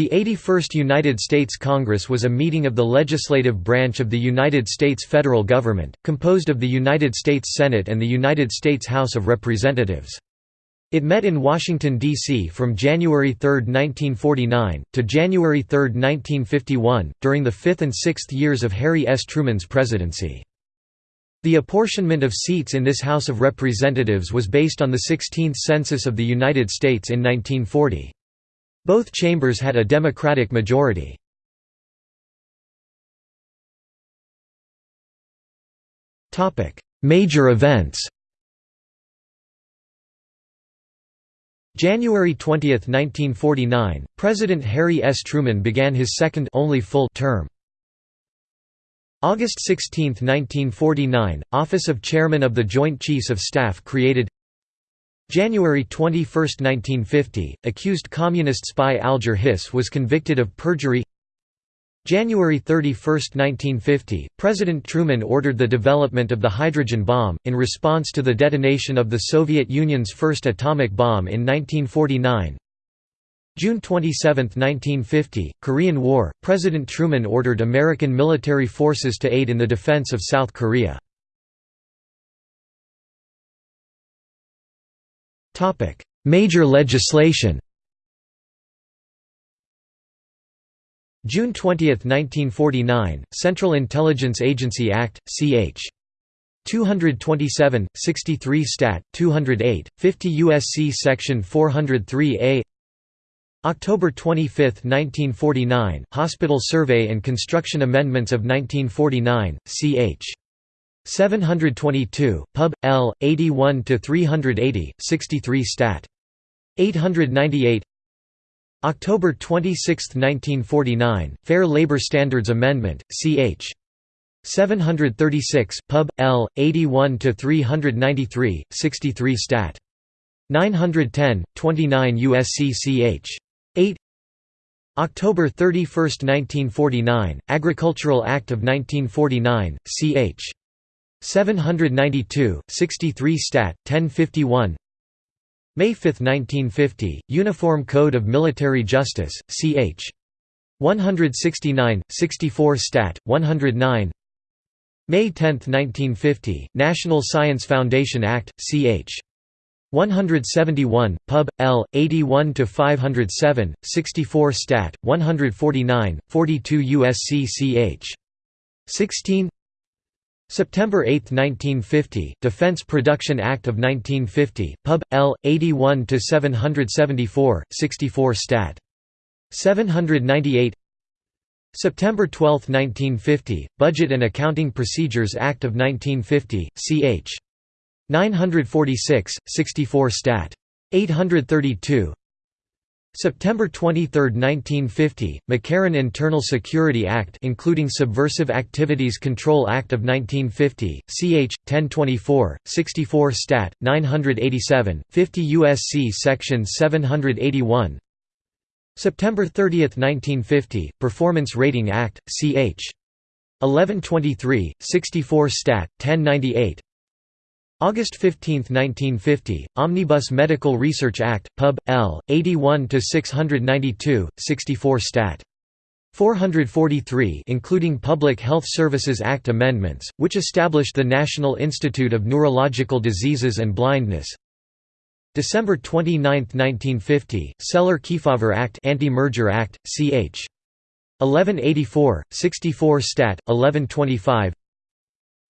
The 81st United States Congress was a meeting of the legislative branch of the United States federal government, composed of the United States Senate and the United States House of Representatives. It met in Washington, D.C. from January 3, 1949, to January 3, 1951, during the fifth and sixth years of Harry S. Truman's presidency. The apportionment of seats in this House of Representatives was based on the 16th Census of the United States in 1940. Both chambers had a Democratic majority. Major events January 20, 1949, President Harry S. Truman began his second only full term. August 16, 1949, Office of Chairman of the Joint Chiefs of Staff created January 21, 1950, accused communist spy Alger Hiss was convicted of perjury January 31, 1950, President Truman ordered the development of the hydrogen bomb, in response to the detonation of the Soviet Union's first atomic bomb in 1949 June 27, 1950, Korean War, President Truman ordered American military forces to aid in the defense of South Korea. Major legislation June 20, 1949, Central Intelligence Agency Act, ch. 227, 63 Stat. 208, 50 U.S.C. Section 403a October 25, 1949, Hospital Survey and Construction Amendments of 1949, ch. 722, Pub. L. 81–380, 63 Stat. 898 October 26, 1949, Fair Labor Standards Amendment, ch. 736, Pub. L. 81–393, 63 Stat. 910, 29 U.S.C. ch. 8 October 31, 1949, Agricultural Act of 1949, ch. 792, 63 Stat. 1051 May 5, 1950, Uniform Code of Military Justice, ch. 169, 64 Stat. 109 May 10, 1950, National Science Foundation Act, ch. 171, Pub. L. 81–507, 64 Stat. 149, 42 U.S.C. ch. 16 September 8, 1950, Defense Production Act of 1950, Pub. L. 81–774, 64 Stat. 798 September 12, 1950, Budget and Accounting Procedures Act of 1950, ch. 946, 64 Stat. 832 September 23, 1950, McCarran Internal Security Act including Subversive Activities Control Act of 1950, ch. 1024, 64 Stat. 987, 50 U.S.C. Section 781 September 30, 1950, Performance Rating Act, ch. 1123, 64 Stat. 1098 August 15, 1950, Omnibus Medical Research Act, Pub. L. 81–692, 64 Stat. 443 including Public Health Services Act amendments, which established the National Institute of Neurological Diseases and Blindness December 29, 1950, Celler-Kefauver Act Anti-Merger Act, ch. 1184, 64 Stat. 1125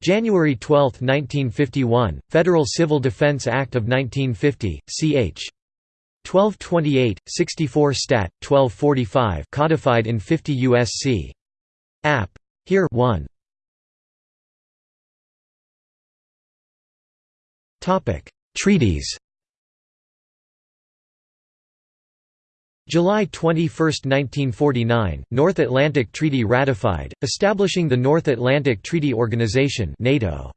January 12, 1951, Federal Civil Defense Act of 1950, ch. 1228, 64 Stat. 1245 codified in 50 U.S.C. App. Here 1. Treaties July 21, 1949, North Atlantic Treaty ratified, establishing the North Atlantic Treaty Organization NATO.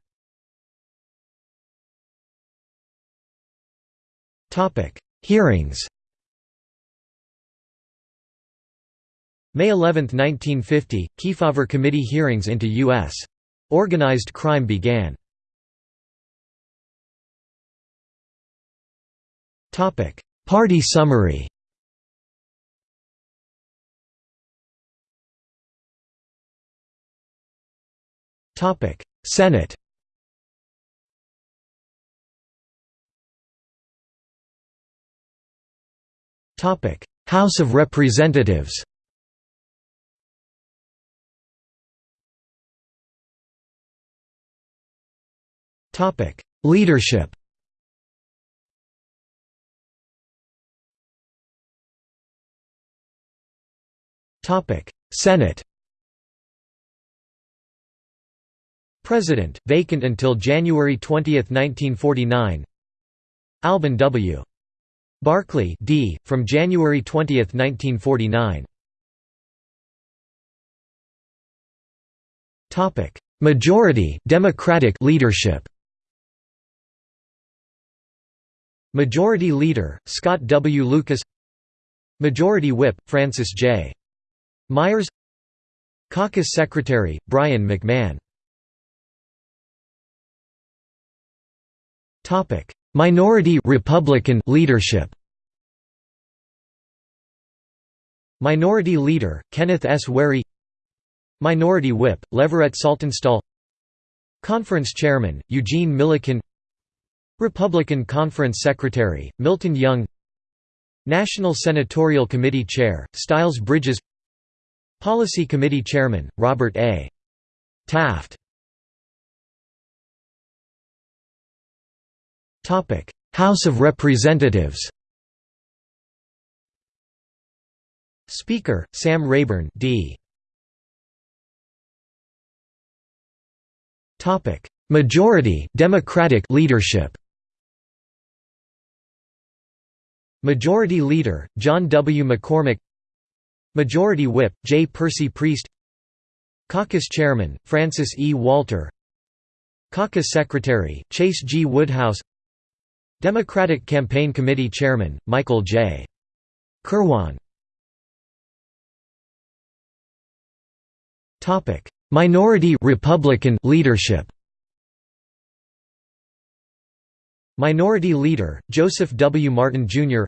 Hearings May 11, 1950, Kefauver Committee hearings into U.S. organized crime began. Party summary Senate. House of Representatives. Leadership. Senate President, vacant until January 20, 1949 Alban W. Barkley D. from January 20, 1949 Majority Democratic leadership Majority Leader, Scott W. Lucas Majority Whip, Francis J. Myers Caucus Secretary, Brien McMahon Minority Republican leadership. Minority Leader, Kenneth S. Wherry Minority Whip, Leverett Saltonstall. Conference Chairman, Eugene Millikin. Republican Conference Secretary, Milton Young. National Senatorial Committee Chair, Styles Bridges. Policy Committee Chairman, Robert A. Taft House of Representatives Speaker, Sam Rayburn D. Topic: Majority Democratic leadership Majority Leader, John W. McCormack Majority Whip, J. Percy Priest Caucus Chairman, Francis E. Walter Caucus Secretary, Chase G. Woodhouse Democratic Campaign Committee Chairman, Michael J. Kirwan Minority Republican leadership Minority Leader, Joseph W. Martin, Jr.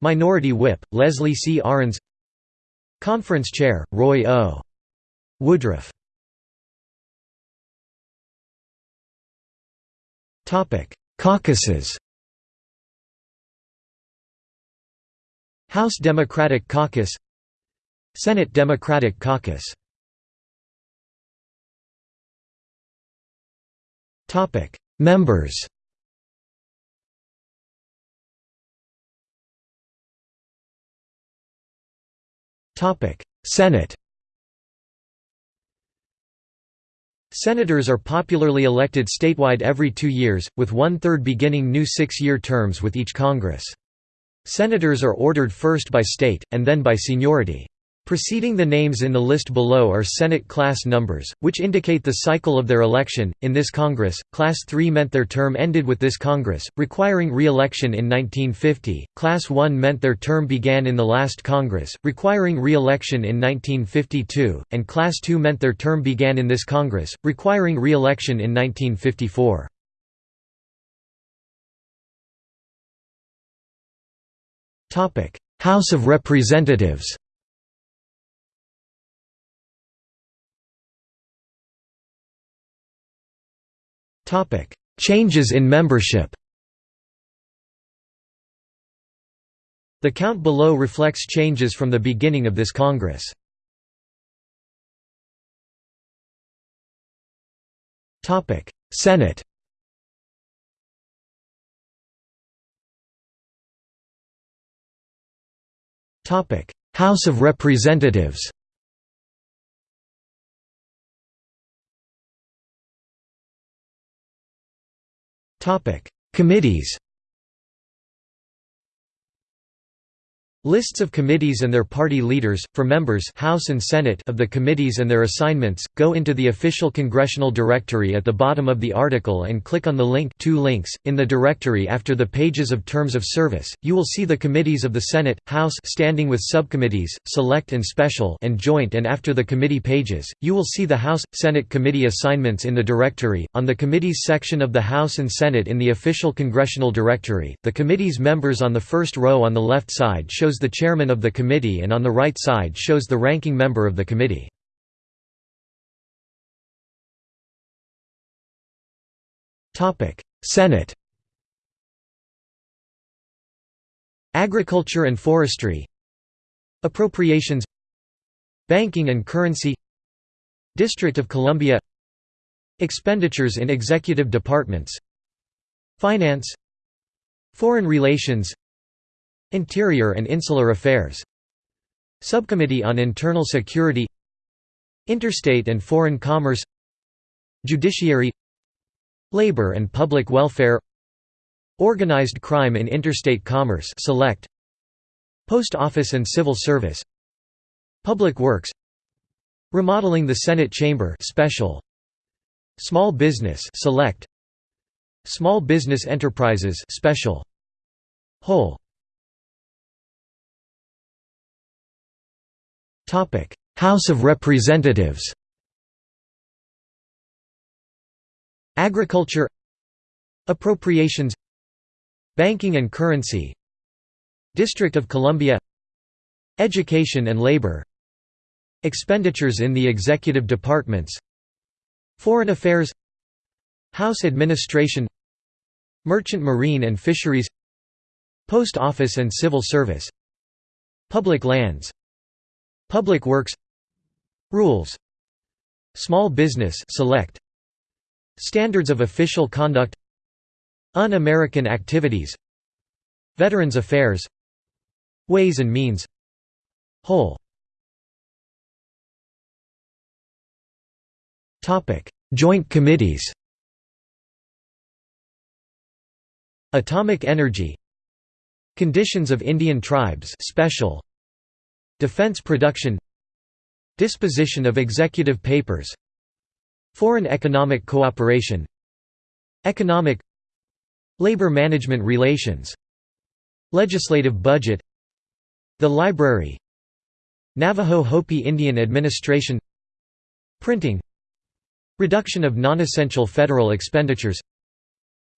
Minority Whip, Leslie C. Arens Conference Chair, Roy O. Woodruff Caucuses. House Democratic Caucus. Senate Democratic Caucus. Topic. Members. Topic. Senate Senators are popularly elected statewide every two years, with one-third beginning new six-year terms with each Congress. Senators are ordered first by state, and then by seniority. Preceding the names in the list below are Senate class numbers, which indicate the cycle of their election. In this Congress, Class 3 meant their term ended with this Congress, requiring re election in 1950, Class 1 meant their term began in the last Congress, requiring re election in 1952, and Class 2 meant their term began in this Congress, requiring re election in 1954. House of Representatives Changes in membership The count below reflects changes from the beginning of this Congress. Senate House of Representatives Topic: Committees. Lists of committees and their party leaders, for members House and Senate of the committees and their assignments, go into the official congressional directory at the bottom of the article and click on the link two links. In the directory after the pages of terms of service, you will see the committees of the Senate, House standing with subcommittees, select and special and joint and after the committee pages, you will see the House, Senate committee assignments in the directory. On the committees section of the House and Senate in the official congressional directory, the committee's members on the first row on the left side show shows the chairman of the committee and on the right side shows the ranking member of the committee. Senate Agriculture and Forestry Appropriations Banking and Currency District of Columbia Expenditures in executive departments Finance Foreign Relations Interior and Insular Affairs. Subcommittee on Internal Security. Interstate and Foreign Commerce. Judiciary. Labor and Public Welfare. Organized Crime in Interstate Commerce Select. Post Office and Civil Service. Public Works. Remodeling the Senate Chamber Special. Small Business Select. Small Business Enterprises Special. Whole House of Representatives Agriculture Appropriations Banking and Currency District of Columbia Education and Labor Expenditures in the Executive Departments Foreign Affairs House Administration Merchant Marine and Fisheries Post Office and Civil Service Public Lands Public Works. Rules. Small Business Select. Standards of Official Conduct. Un-American Activities. Veterans Affairs. Ways and Means. Whole. Joint committees. Atomic energy. Conditions of Indian tribes special Defense production Disposition of executive papers Foreign economic cooperation Economic Labor management relations Legislative budget The library Navajo Hopi Indian administration Printing Reduction of non-essential federal expenditures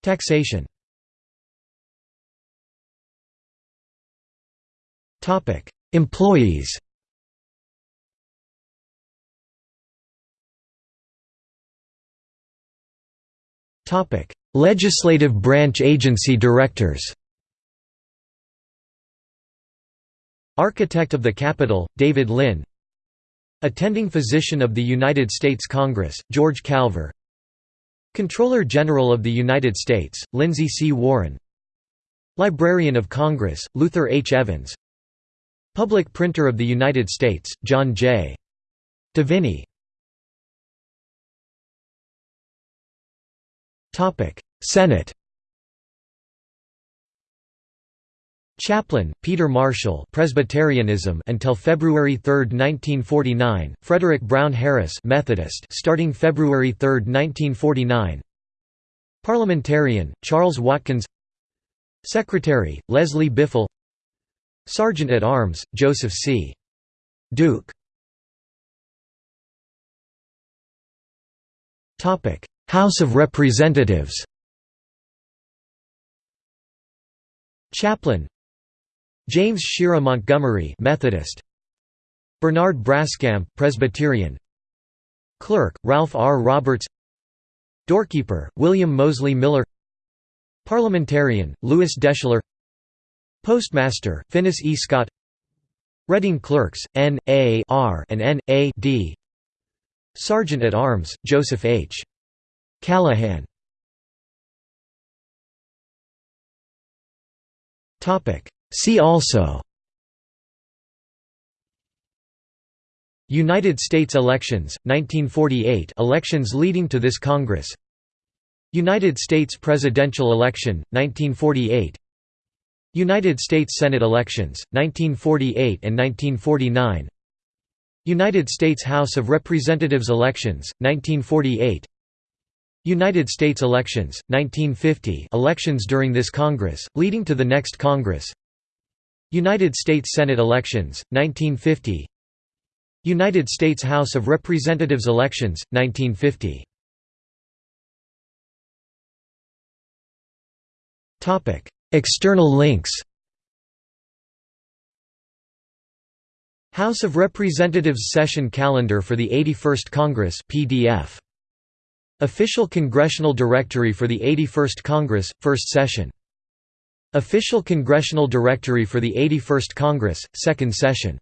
Taxation Employees. Legislative branch agency directors. Architect of the Capitol, David Lynn. Attending Physician of the United States Congress, George Calver. Comptroller General of the United States, Lindsay C. Warren. Librarian of Congress, Luther H. Evans Public Printer of the United States, John J. Deviney Senate. Chaplain, Peter Marshall Presbyterianism until February 3, 1949, Frederick Brown Harris Methodist starting February 3, 1949 Parliamentarian, Charles Watkins. Secretary, Leslie Biffle Sergeant at Arms, Joseph C. Duke. House of Representatives. Chaplain. James Shera Montgomery Methodist. Bernard Braskamp Presbyterian. Clerk Ralph R. Roberts. Doorkeeper William Mosley Miller. Parliamentarian Lewis Deschler Postmaster Finis E. Scott. Reading Clerks N A R and N A D. Sergeant at Arms Joseph H. Callahan. See also. United States elections, 1948 elections leading to this Congress. United States presidential election, 1948 United States Senate elections, 1948 and 1949 United States House of Representatives elections, 1948 United States elections, 1950 elections during this Congress, leading to the next Congress. United States Senate elections, 1950 United States House of Representatives elections, 1950 External links House of Representatives Session Calendar for the 81st Congress PDF Official Congressional Directory for the 81st Congress, First Session. Official Congressional Directory for the 81st Congress, Second Session